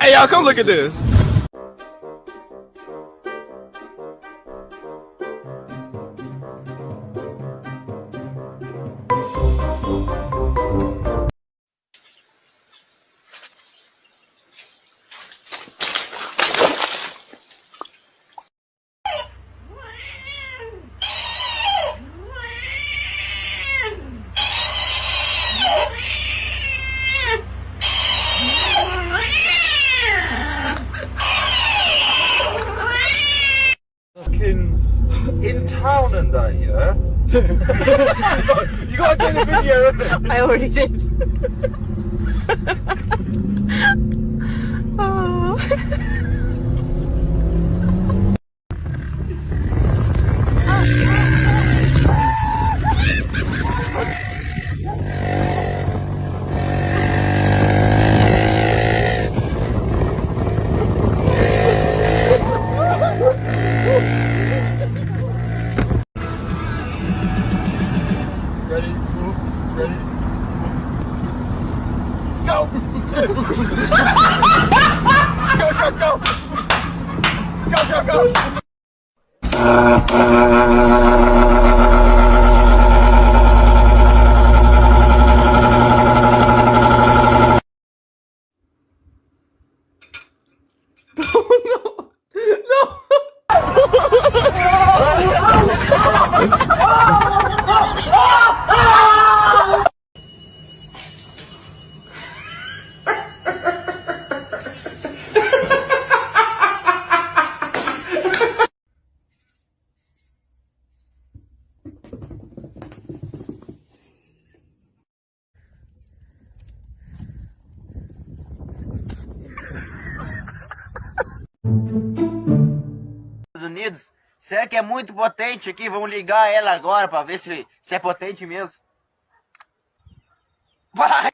hey, y'all, come look at this. you gotta do the video, I already did. Ready? Ready? Go! go, Chuck, go! Go, Chuck, go! Estados Unidos. Será que é muito potente aqui? Vamos ligar ela agora para ver se, se é potente mesmo. Vai!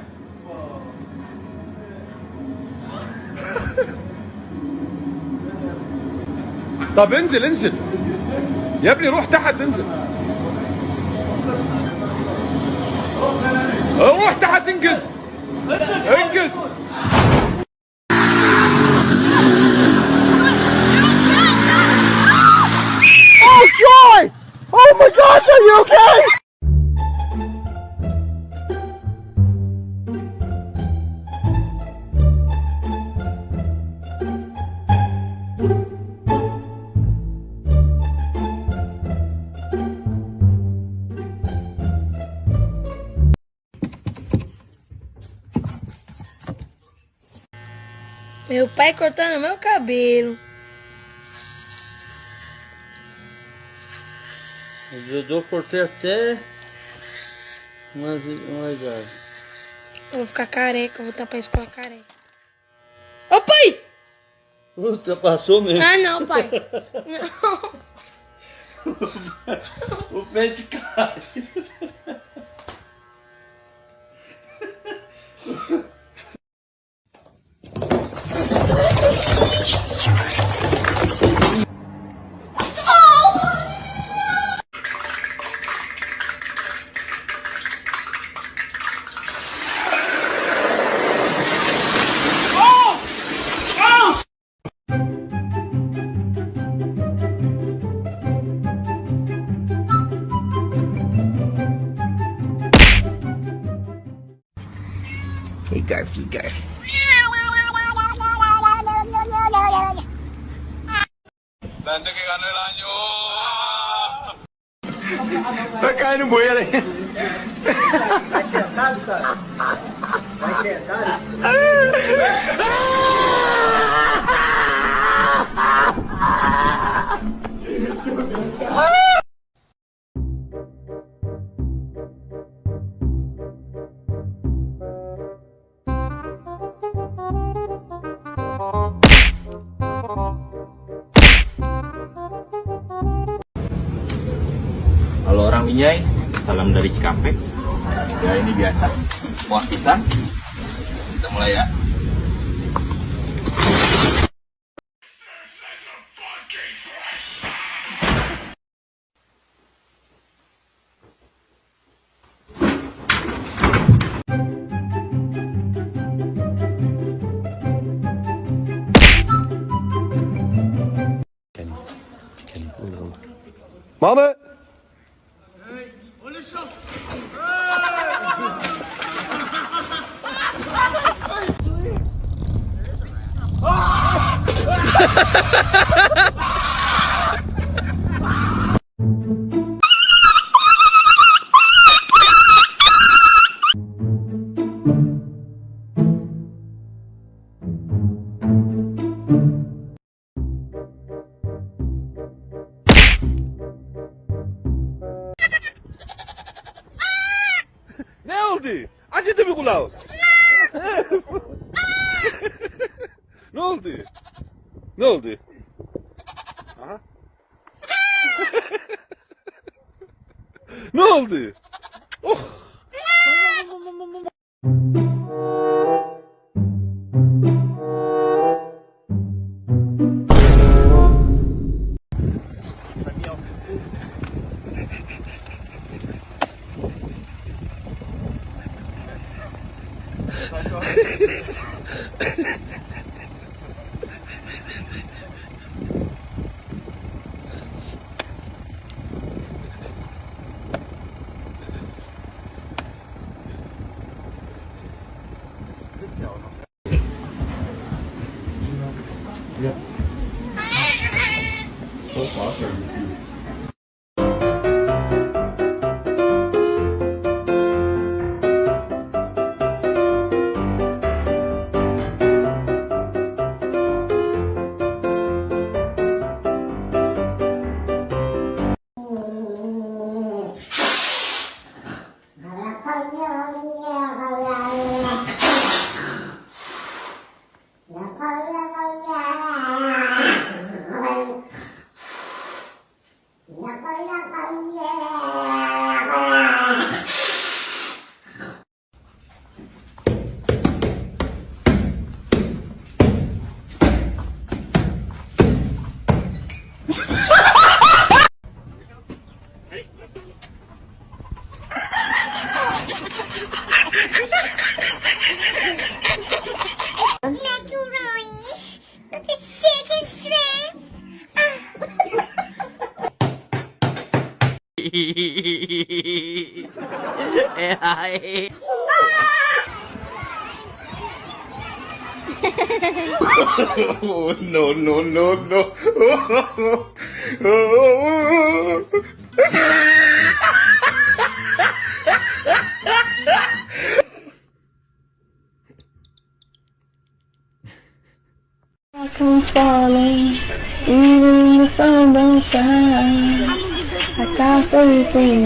طب انزل انزل يا ابني روح تحت انزل روح تحت انقز انقز Oh joy! Oh my gosh, are you okay? Meu pai cortando meu cabelo. O judô cortei até mais umas ah, Eu vou ficar careca, eu vou estar pra escola careca. Ô pai! Puta, passou mesmo. Ah não, pai. não. o pé de cara. Figo, Figo. Bakaanı boyarı. Başlar, tanrı. Başlar, tanrı. Kalau orang Minyai, salam dari Cikampek. Ya ini biasa. Buah pisang. Kita mulai ya. Mama! Naldi, Acıdı mı kulağı? ne Ne oldu? Aha. ne oldu? Oh! Bye. oh, no, no, no, no. I come falling, even the sun don't shine. I can't got everything.